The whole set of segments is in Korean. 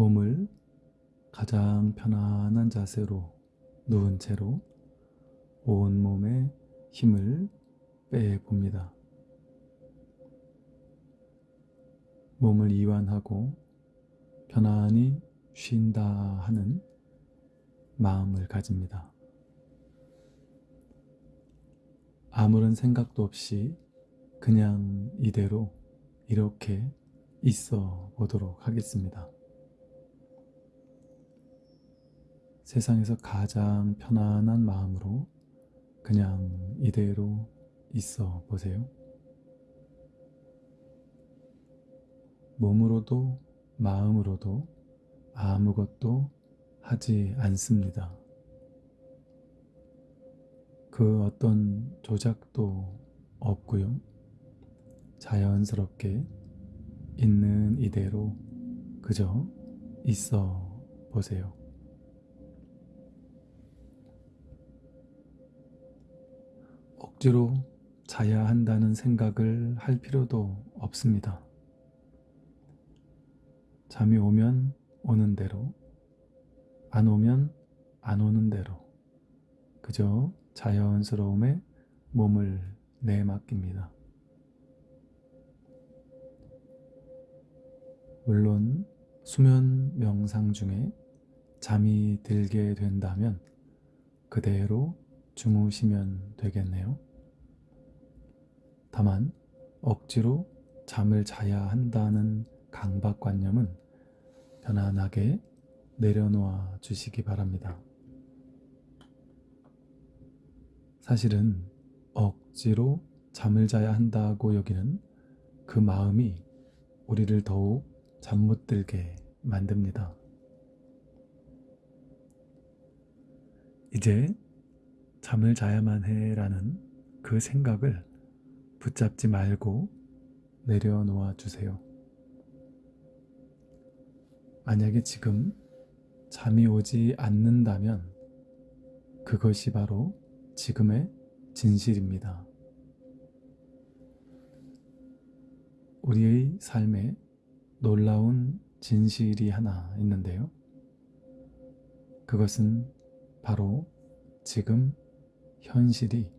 몸을 가장 편안한 자세로 누운 채로 온 몸에 힘을 빼봅니다. 몸을 이완하고 편안히 쉰다 하는 마음을 가집니다. 아무런 생각도 없이 그냥 이대로 이렇게 있어 보도록 하겠습니다. 세상에서 가장 편안한 마음으로 그냥 이대로 있어 보세요. 몸으로도 마음으로도 아무것도 하지 않습니다. 그 어떤 조작도 없고요. 자연스럽게 있는 이대로 그저 있어 보세요. 억지로 자야 한다는 생각을 할 필요도 없습니다. 잠이 오면 오는 대로, 안 오면 안 오는 대로, 그저 자연스러움에 몸을 내맡깁니다. 물론 수면 명상 중에 잠이 들게 된다면 그대로 주무시면 되겠네요. 다만 억지로 잠을 자야 한다는 강박관념은 편안하게 내려놓아 주시기 바랍니다. 사실은 억지로 잠을 자야 한다고 여기는 그 마음이 우리를 더욱 잠 못 들게 만듭니다. 이제 잠을 자야만 해라는 그 생각을 붙잡지 말고 내려놓아 주세요. 만약에 지금 잠이 오지 않는다면 그것이 바로 지금의 진실입니다. 우리의 삶에 놀라운 진실이 하나 있는데요. 그것은 바로 지금 현실이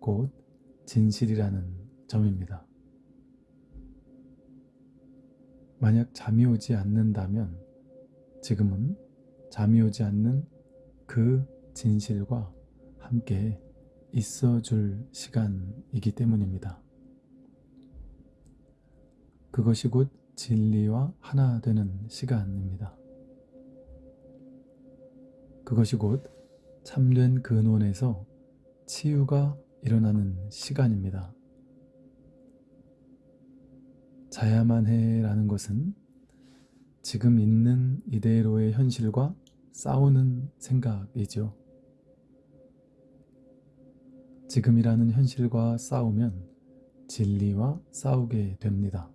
곧 진실이라는 점입니다. 만약 잠이 오지 않는다면 지금은 잠이 오지 않는 그 진실과 함께 있어 줄 시간이기 때문입니다. 그것이 곧 진리와 하나 되는 시간입니다. 그것이 곧 참된 근원에서 치유가 일어나는 시간입니다. 자야만 해라는 것은 지금 있는 이대로의 현실과 싸우는 생각이죠. 지금이라는 현실과 싸우면 진리와 싸우게 됩니다.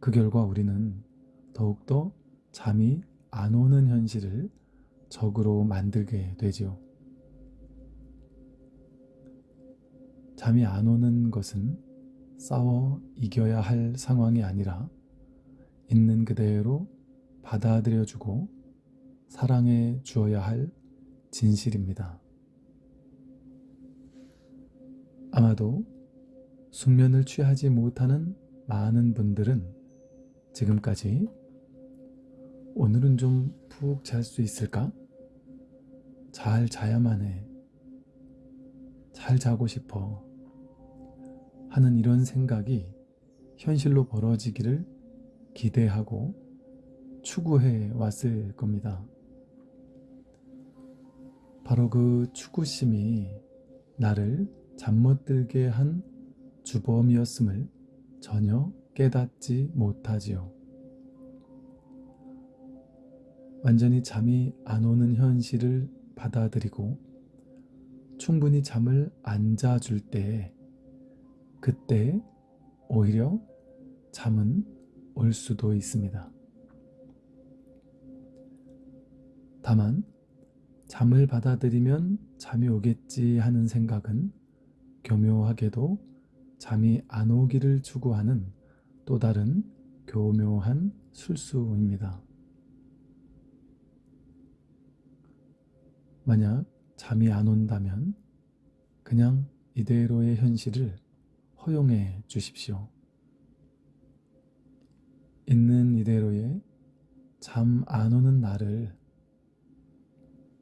그 결과 우리는 더욱더 잠이 안 오는 현실을 적으로 만들게 되지요. 잠이 안 오는 것은 싸워 이겨야 할 상황이 아니라 있는 그대로 받아들여주고 사랑해 주어야 할 진실입니다. 아마도 숙면을 취하지 못하는 많은 분들은 지금까지 오늘은 좀 푹 잘 수 있을까? 잘 자야만 해. 잘 자고 싶어. 하는 이런 생각이 현실로 벌어지기를 기대하고 추구해 왔을 겁니다. 바로 그 추구심이 나를 잠 못 들게 한 주범이었음을 전혀 깨닫지 못하지요. 완전히 잠이 안 오는 현실을 받아들이고 충분히 잠을 안 자줄 때 그때 오히려 잠은 올 수도 있습니다. 다만 잠을 받아들이면 잠이 오겠지 하는 생각은 교묘하게도 잠이 안 오기를 추구하는 또 다른 교묘한 술수입니다. 만약 잠이 안 온다면 그냥 이대로의 현실을 허용해 주십시오. 있는 이대로의 잠 안 오는 나를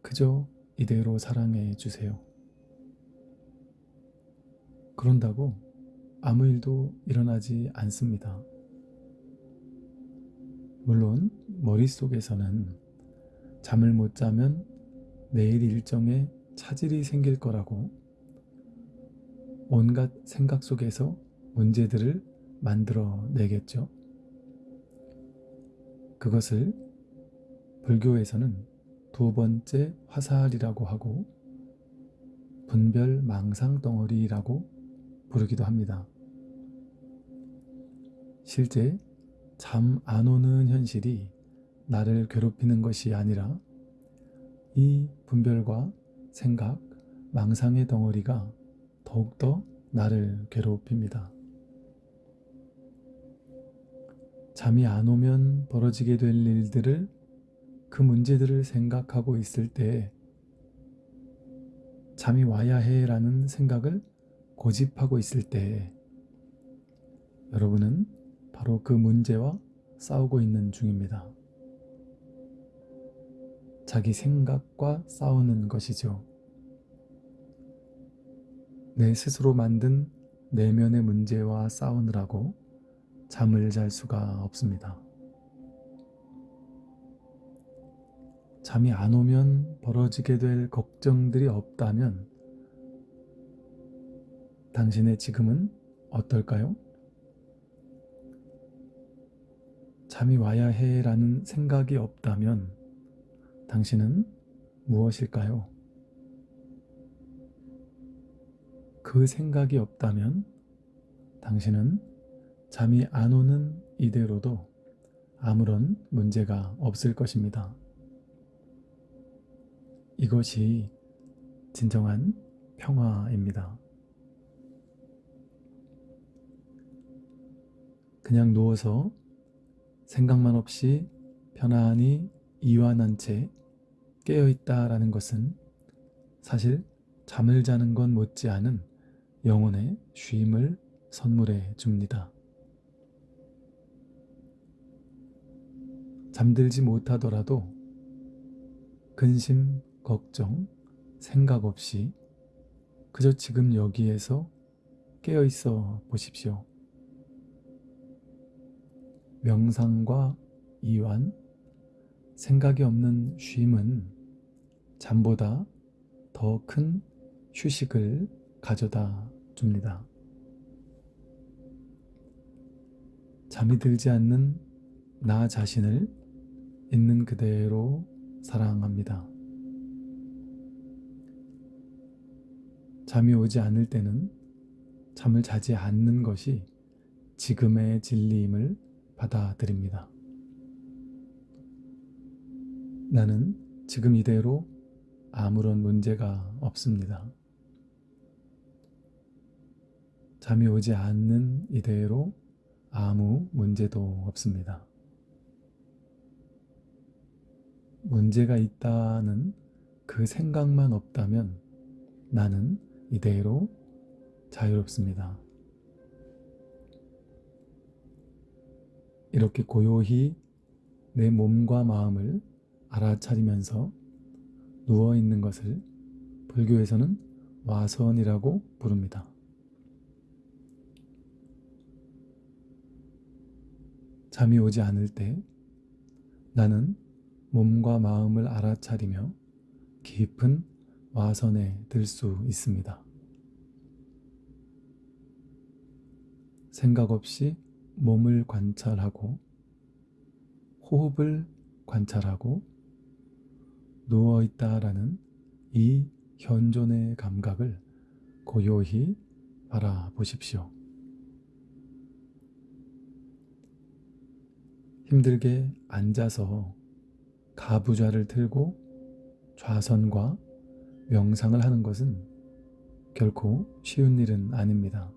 그저 이대로 사랑해 주세요. 그런다고 아무 일도 일어나지 않습니다. 물론 머릿속에서는 잠을 못 자면 내일 일정에 차질이 생길 거라고 온갖 생각 속에서 문제들을 만들어 내겠죠. 그것을 불교에서는 두 번째 화살이라고 하고 분별 망상 덩어리라고 부르기도 합니다. 실제 잠 안 오는 현실이 나를 괴롭히는 것이 아니라 이 분별과 생각, 망상의 덩어리가 더욱더 나를 괴롭힙니다. 잠이 안 오면 벌어지게 될 일들을 그 문제들을 생각하고 있을 때 잠이 와야 해 라는 생각을 고집하고 있을 때 여러분은 바로 그 문제와 싸우고 있는 중입니다. 자기 생각과 싸우는 것이죠. 내 스스로 만든 내면의 문제와 싸우느라고 잠을 잘 수가 없습니다. 잠이 안 오면 벌어지게 될 걱정들이 없다면 당신의 지금은 어떨까요? 잠이 와야 해 라는 생각이 없다면 당신은 무엇일까요? 그 생각이 없다면 당신은 잠이 안 오는 이대로도 아무런 문제가 없을 것입니다. 이것이 진정한 평화입니다. 그냥 누워서 생각만 없이 편안히 이완한 채 깨어있다라는 것은 사실 잠을 자는 건 못지않은 영혼의 쉼을 선물해 줍니다. 잠들지 못하더라도 근심, 걱정, 생각 없이 그저 지금 여기에서 깨어 있어 보십시오. 명상과 이완, 생각이 없는 쉼은 잠보다 더 큰 휴식을 가져다 줍니다. 잠이 들지 않는 나 자신을 있는 그대로 사랑합니다. 잠이 오지 않을 때는 잠을 자지 않는 것이 지금의 진리임을 받아들입니다. 나는 지금 이대로 아무런 문제가 없습니다. 잠이 오지 않는 이대로 아무 문제도 없습니다. 문제가 있다는 그 생각만 없다면 나는 이대로 자유롭습니다. 이렇게 고요히 내 몸과 마음을 알아차리면서 누워 있는 것을 불교에서는 와선이라고 부릅니다. 잠이 오지 않을 때 나는 몸과 마음을 알아차리며 깊은 와선에 들 수 있습니다. 생각 없이 몸을 관찰하고 호흡을 관찰하고 누워 있다라는 이 현존의 감각을 고요히 바라보십시오. 힘들게 앉아서 가부좌를 틀고 좌선과 명상을 하는 것은 결코 쉬운 일은 아닙니다.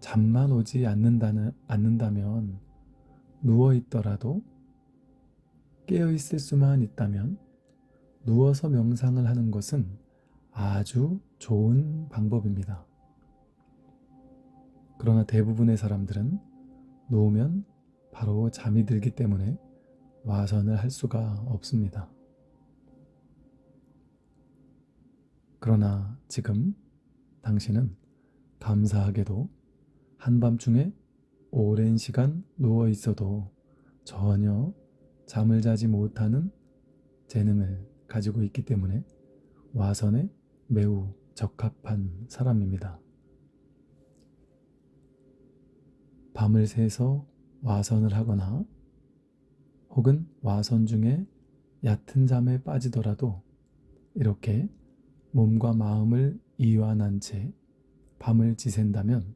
잠만 오지 않는다는, 않는다면 누워 있더라도 깨어 있을 수만 있다면 누워서 명상을 하는 것은 아주 좋은 방법입니다. 그러나 대부분의 사람들은 누우면 바로 잠이 들기 때문에 와선을 할 수가 없습니다. 그러나 지금 당신은 감사하게도 한밤중에 오랜 시간 누워 있어도 전혀 잠을 자지 못하는 재능을 가지고 있기 때문에 와선에 매우 적합한 사람입니다. 밤을 새서 와선을 하거나 혹은 와선 중에 얕은 잠에 빠지더라도 이렇게 몸과 마음을 이완한 채 밤을 지샌다면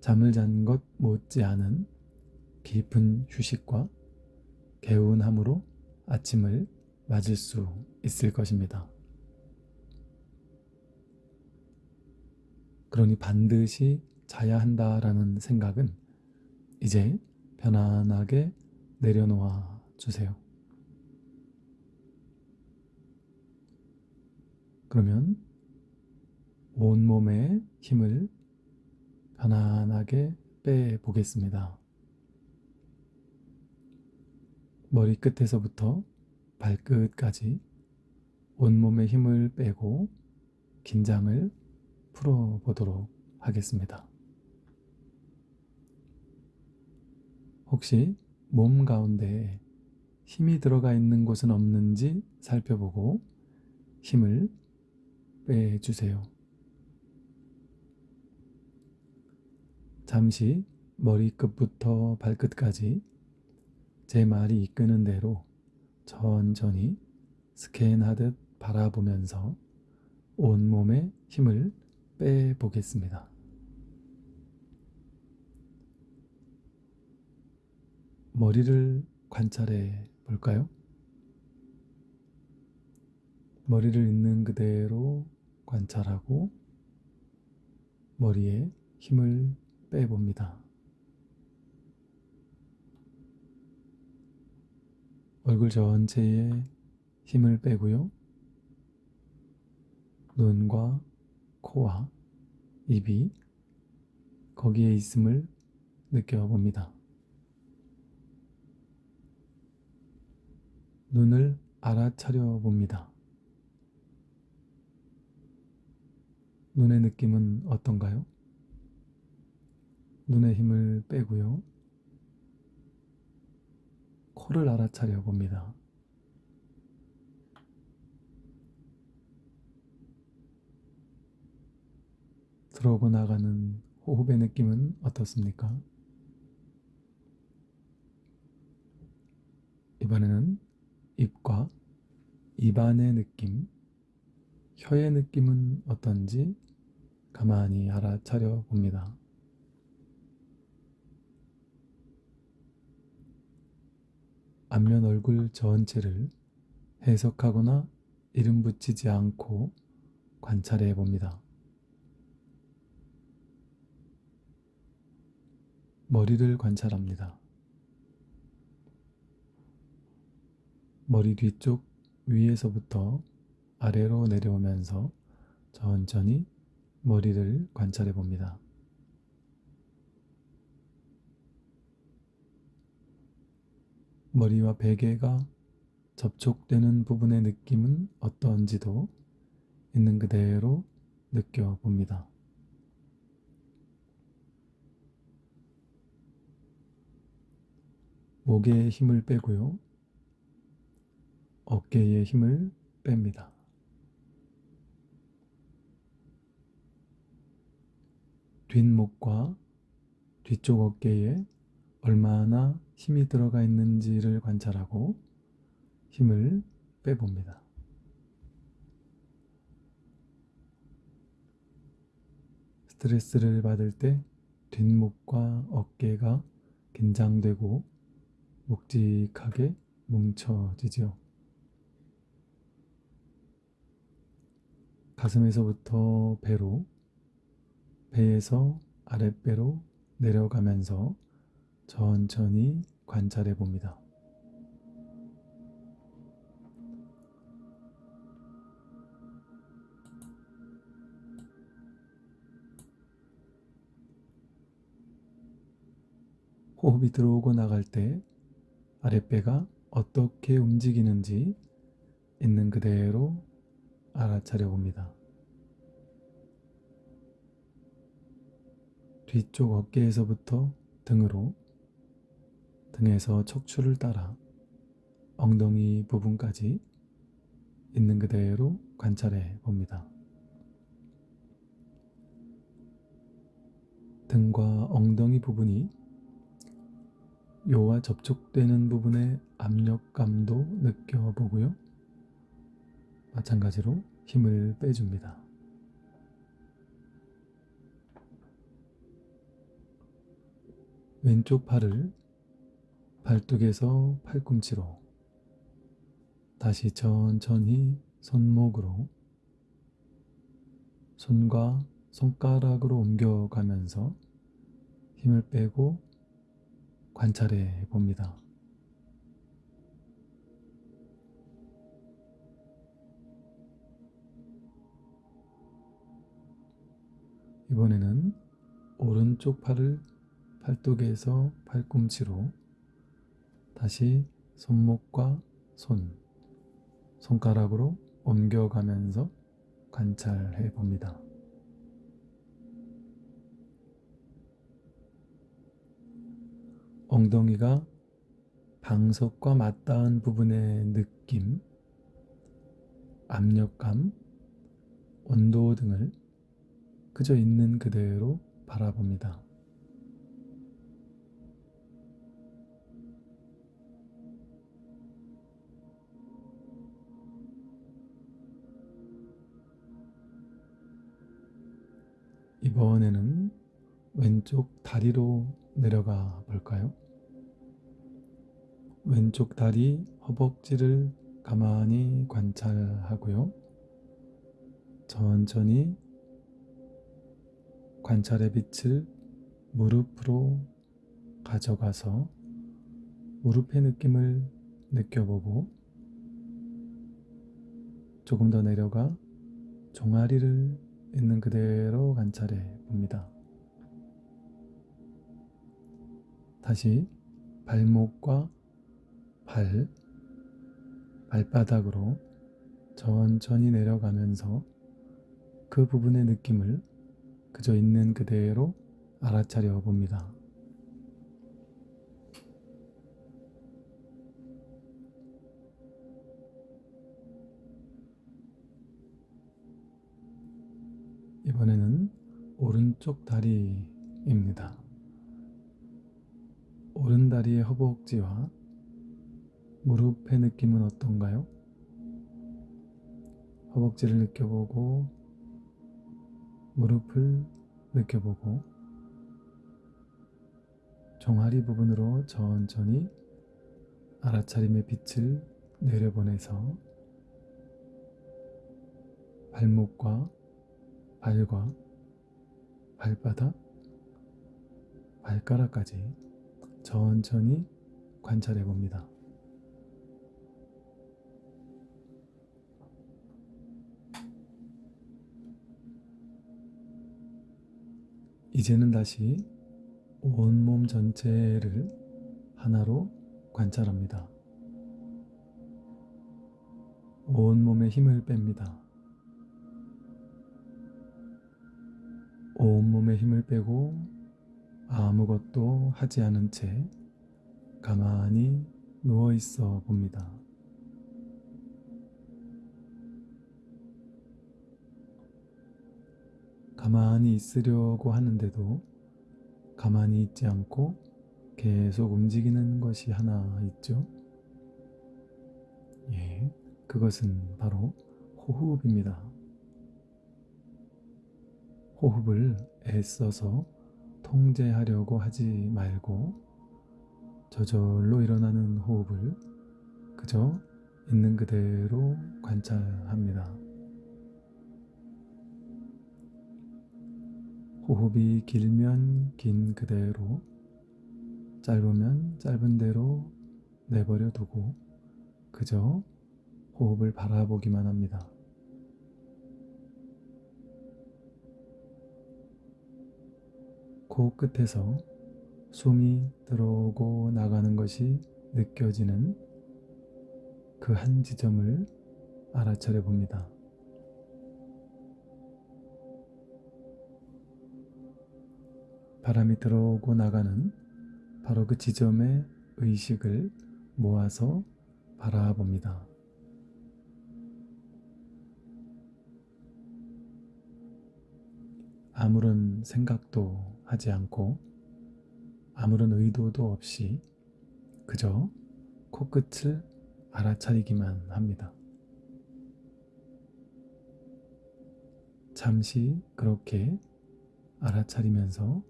잠을 잔 것 못지않은 깊은 휴식과 개운함으로 아침을 맞을 수 있을 것입니다. 그러니 반드시 자야 한다라는 생각은 이제 편안하게 내려놓아 주세요. 그러면 온몸의 힘을 편안하게 빼 보겠습니다. 머리끝에서부터 발끝까지 온몸의 힘을 빼고 긴장을 풀어 보도록 하겠습니다. 혹시 몸 가운데 힘이 들어가 있는 곳은 없는지 살펴보고 힘을 빼주세요. 잠시 머리끝부터 발끝까지 제 말이 이끄는 대로 천천히 스캔하듯 바라보면서 온몸에 힘을 빼보겠습니다. 머리를 관찰해 볼까요? 머리를 있는 그대로 관찰하고 머리에 힘을 빼봅니다. 얼굴 전체에 힘을 빼고요. 눈과 코와 입이 거기에 있음을 느껴봅니다. 눈을 알아차려 봅니다. 눈의 느낌은 어떤가요? 눈의 힘을 빼고요. 코를 알아차려 봅니다. 들어오고 나가는 호흡의 느낌은 어떻습니까? 이번에는 입과 입안의 느낌, 혀의 느낌은 어떤지 가만히 알아차려 봅니다. 앞면 얼굴 전체를 해석하거나 이름 붙이지 않고 관찰해 봅니다. 머리를 관찰합니다. 머리 뒤쪽 위에서부터 아래로 내려오면서 천천히 머리를 관찰해 봅니다. 머리와 베개가 접촉되는 부분의 느낌은 어떤지도 있는 그대로 느껴봅니다. 목에 힘을 빼고요. 어깨에 힘을 뺍니다. 뒷목과 뒤쪽 어깨에 얼마나 힘이 들어가 있는지를 관찰하고 힘을 빼봅니다. 스트레스를 받을 때 뒷목과 어깨가 긴장되고 묵직하게 뭉쳐지죠. 가슴에서부터 배로, 배에서 아랫배로 내려가면서 천천히 관찰해 봅니다. 호흡이 들어오고 나갈 때 아랫배가 어떻게 움직이는지 있는 그대로 알아차려 봅니다. 뒤쪽 어깨에서부터 등으로 등에서 척추를 따라 엉덩이 부분까지 있는 그대로 관찰해 봅니다. 등과 엉덩이 부분이 요와 접촉되는 부분의 압력감도 느껴보고요. 마찬가지로 힘을 빼줍니다. 왼쪽 팔을 발뚝에서 팔꿈치로 다시 천천히 손목으로 손과 손가락으로 옮겨가면서 힘을 빼고 관찰해 봅니다. 이번에는 오른쪽 팔을 팔뚝에서 팔꿈치로 다시 손목과 손, 손가락으로 옮겨가면서 관찰해 봅니다. 엉덩이가 방석과 맞닿은 부분의 느낌, 압력감, 온도 등을 그저 있는 그대로 바라봅니다. 이번에는 왼쪽 다리로 내려가 볼까요? 왼쪽 다리 허벅지를 가만히 관찰하고요. 천천히 관찰의 빛을 무릎으로 가져가서 무릎의 느낌을 느껴보고 조금 더 내려가 종아리를 있는 그대로 관찰해 봅니다. 다시 발목과 발, 발바닥으로 천천히 내려가면서 그 부분의 느낌을 그저 있는 그대로 알아차려 봅니다. 이번에는 오른쪽 다리입니다. 오른 다리의 허벅지와 무릎의 느낌은 어떤가요? 허벅지를 느껴보고 무릎을 느껴보고 종아리 부분으로 천천히 알아차림의 빛을 내려보내서 발목과 발과 발바닥, 발가락까지 천천히 관찰해 봅니다. 이제는 다시 온몸 전체를 하나로 관찰합니다. 온몸에 힘을 뺍니다. 온몸에 힘을 빼고 아무것도 하지 않은 채 가만히 누워 있어 봅니다. 가만히 있으려고 하는데도 가만히 있지 않고 계속 움직이는 것이 하나 있죠. 예, 그것은 바로 호흡입니다. 호흡을 애써서 통제하려고 하지 말고 저절로 일어나는 호흡을 그저 있는 그대로 관찰합니다. 호흡이 길면 긴 그대로, 짧으면 짧은 대로 내버려 두고 그저 호흡을 바라보기만 합니다. 코 끝에서 숨이 들어오고 나가는 것이 느껴지는 그 한 지점을 알아차려 봅니다. 바람이 들어오고 나가는 바로 그 지점의 의식을 모아서 바라봅니다. 아무런 생각도 하지 않고 아무런 의도도 없이 그저 코끝을 알아차리기만 합니다. 잠시 그렇게 알아차리면서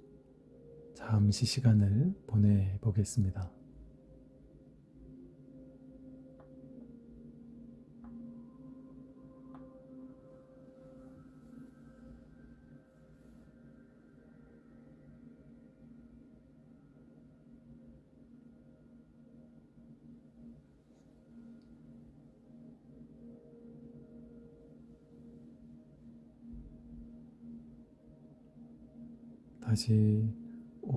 잠시 시간을 보내보겠습니다. 다시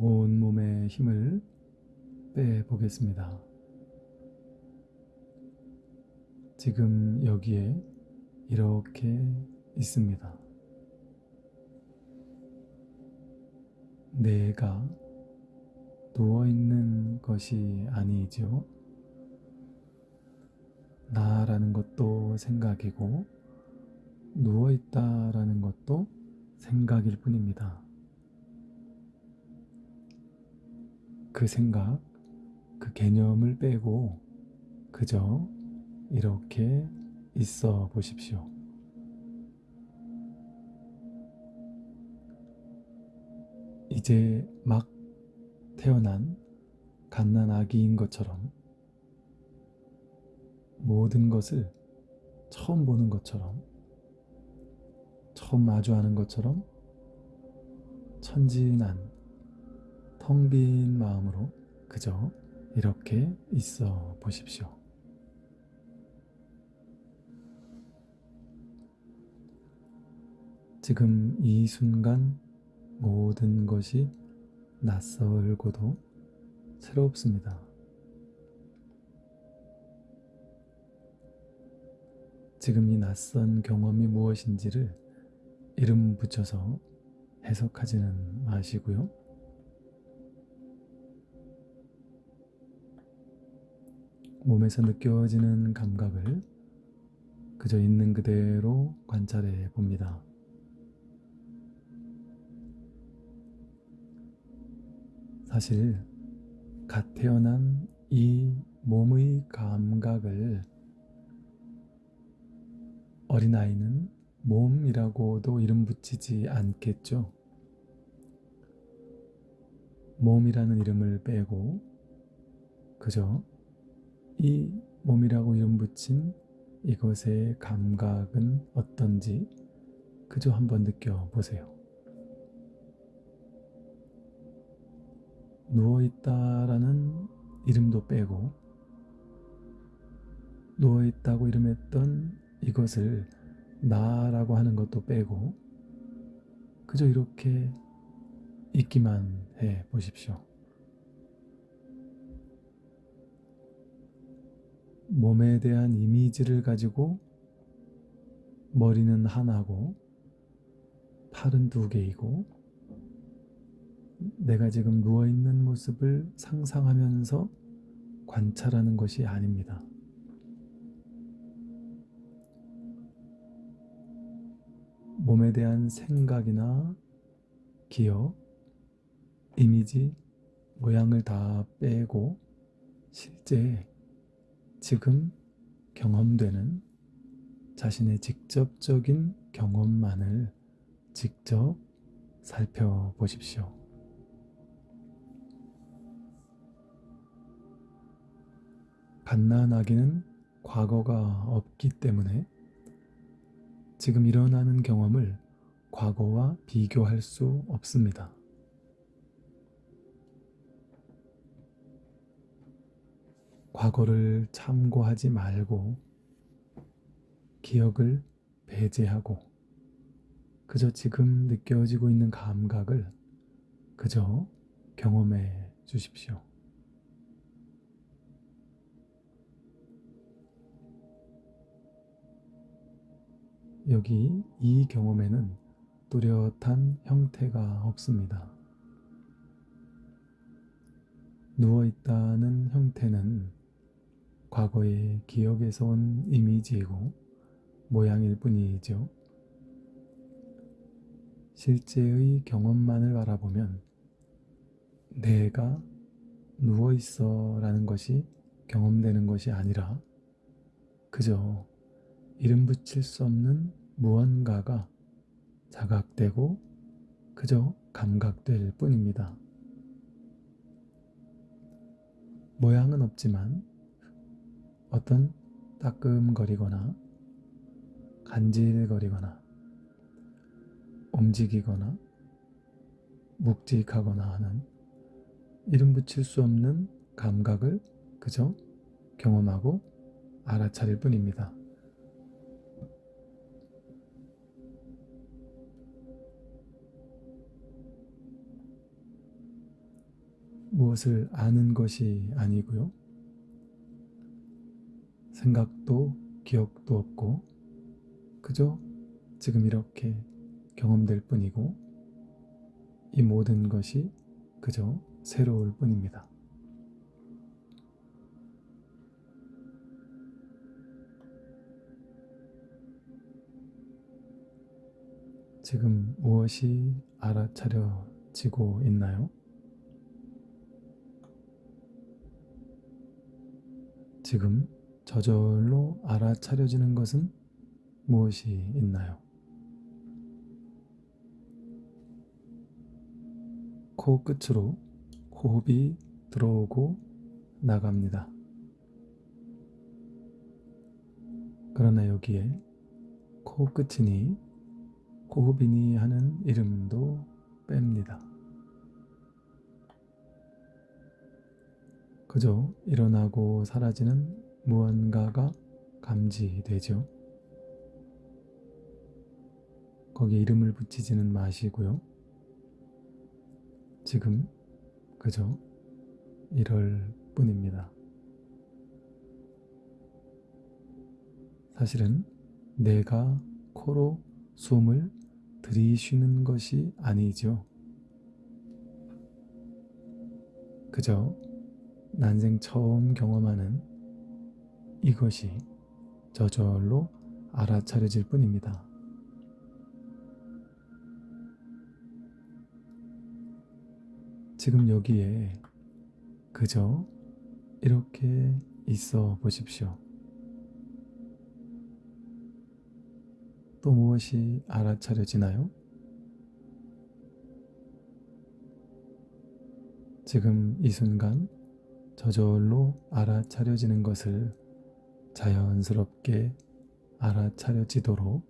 온 몸의 힘을 빼 보겠습니다. 지금 여기에 이렇게 있습니다. 내가 누워 있는 것이 아니죠. 나라는 것도 생각이고 누워 있다라는 것도 생각일 뿐입니다. 그 생각, 그 개념을 빼고 그저 이렇게 있어 보십시오. 이제 막 태어난 갓난 아기인 것처럼 모든 것을 처음 보는 것처럼 처음 마주하는 것처럼 천진한 텅 빈 마음으로 그저 이렇게 있어 보십시오. 지금 이 순간 모든 것이 낯설고도 새롭습니다. 지금 이 낯선 경험이 무엇인지를 이름 붙여서 해석하지는 마시고요. 몸에서 느껴지는 감각을 그저 있는 그대로 관찰해 봅니다. 사실 갓 태어난 이 몸의 감각을 어린아이는 몸이라고도 이름 붙이지 않겠죠. 몸이라는 이름을 빼고 그저 이 몸이라고 이름 붙인 이것의 감각은 어떤지 그저 한번 느껴보세요. 누워있다라는 이름도 빼고 누워있다고 이름했던 이것을 나라고 하는 것도 빼고 그저 이렇게 있기만 해 보십시오. 몸에 대한 이미지를 가지고 머리는 하나고 팔은 두 개이고 내가 지금 누워있는 모습을 상상하면서 관찰하는 것이 아닙니다. 몸에 대한 생각이나 기억, 이미지, 모양을 다 빼고 실제 지금 경험되는 자신의 직접적인 경험만을 직접 살펴보십시오. 갓난아기는 과거가 없기 때문에 지금 일어나는 경험을 과거와 비교할 수 없습니다. 과거를 참고하지 말고 기억을 배제하고 그저 지금 느껴지고 있는 감각을 그저 경험해 주십시오. 여기 이 경험에는 뚜렷한 형태가 없습니다. 누워있다는 형태는 과거의 기억에서 온 이미지이고 모양일 뿐이죠. 실제의 경험만을 바라보면 내가 누워있어 라는 것이 경험되는 것이 아니라 그저 이름 붙일 수 없는 무언가가 자각되고 그저 감각될 뿐입니다. 모양은 없지만 어떤 따끔거리거나 간질거리거나 움직이거나 묵직하거나 하는 이름 붙일 수 없는 감각을 그저 경험하고 알아차릴 뿐입니다. 무엇을 아는 것이 아니고요. 생각도 기억도 없고 그저 지금 이렇게 경험될 뿐이고 이 모든 것이 그저 새로울 뿐입니다. 지금 무엇이 알아차려지고 있나요? 지금 저절로 알아차려지는 것은 무엇이 있나요? 코 끝으로 호흡이 들어오고 나갑니다. 그러나 여기에 코 끝이니 호흡이니 하는 이름도 뺍니다. 그저 일어나고 사라지는 무언가가 감지되죠. 거기에 이름을 붙이지는 마시고요. 지금 그저 이럴 뿐입니다. 사실은 내가 코로 숨을 들이쉬는 것이 아니죠. 그저 난생 처음 경험하는 이것이 저절로 알아차려질 뿐입니다. 지금 여기에 그저 이렇게 있어 보십시오. 또 무엇이 알아차려지나요? 지금 이 순간 저절로 알아차려지는 것을 자연스럽게 알아차려지도록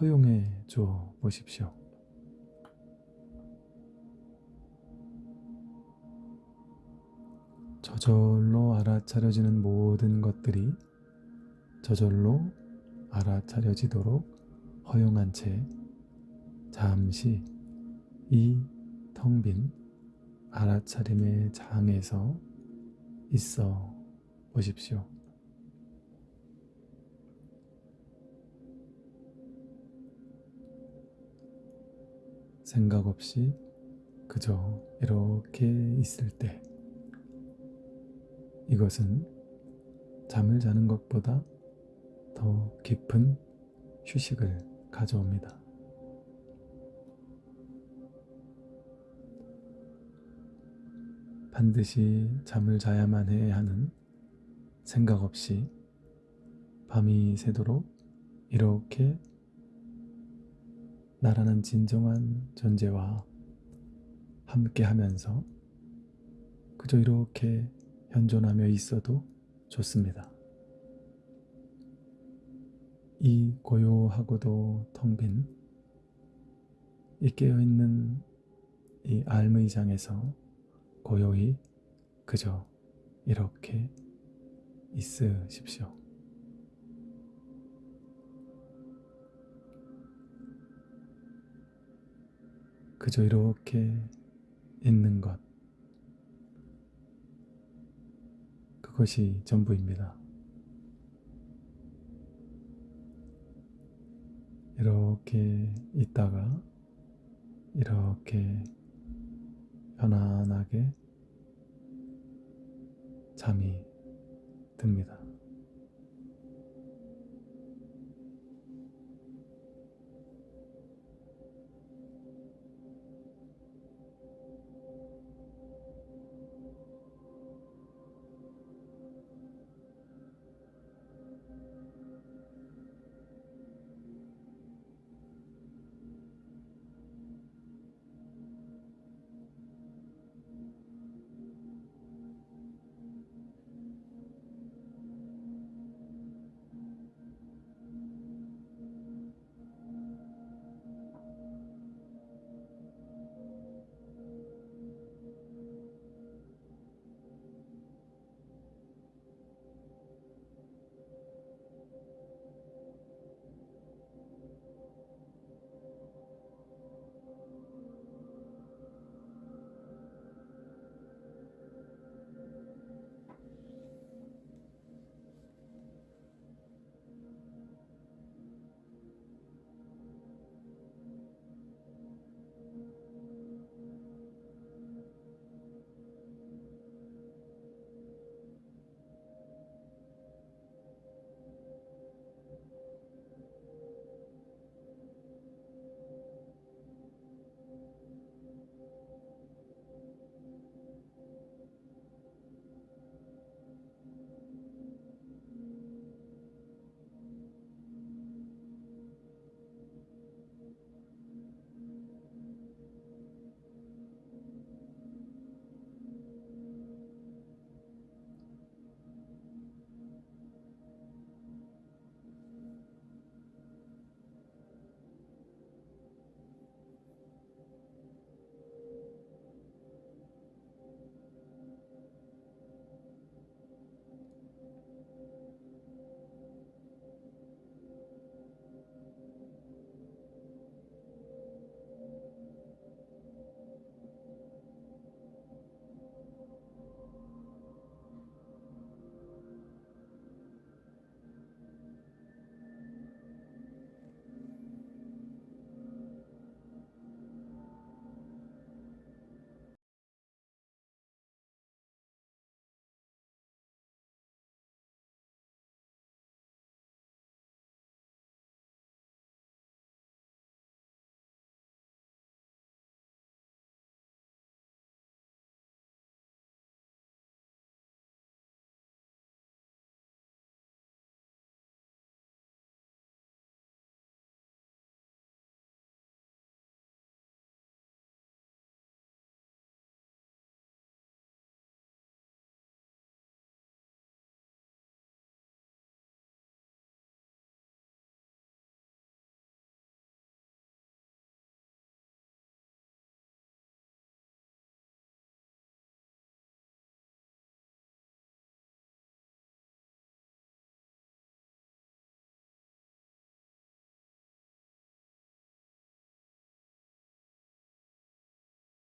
허용해 줘 보십시오. 저절로 알아차려지는 모든 것들이 저절로 알아차려지도록 허용한 채 잠시 이 텅 빈 알아차림의 장에서 있어 보십시오. 생각 없이 그저 이렇게 있을 때 이것은 잠을 자는 것보다 더 깊은 휴식을 가져옵니다. 반드시 잠을 자야만 해 하는 생각 없이 밤이 새도록 이렇게 나라는 진정한 존재와 함께 하면서 그저 이렇게 현존하며 있어도 좋습니다. 이 고요하고도 텅 빈 이 깨어있는 이 알무이장에서 고요히 그저 이렇게 있으십시오. 그저 이렇게 있는 것. 그것이 전부입니다. 이렇게 있다가 이렇게 편안하게 잠이 듭니다.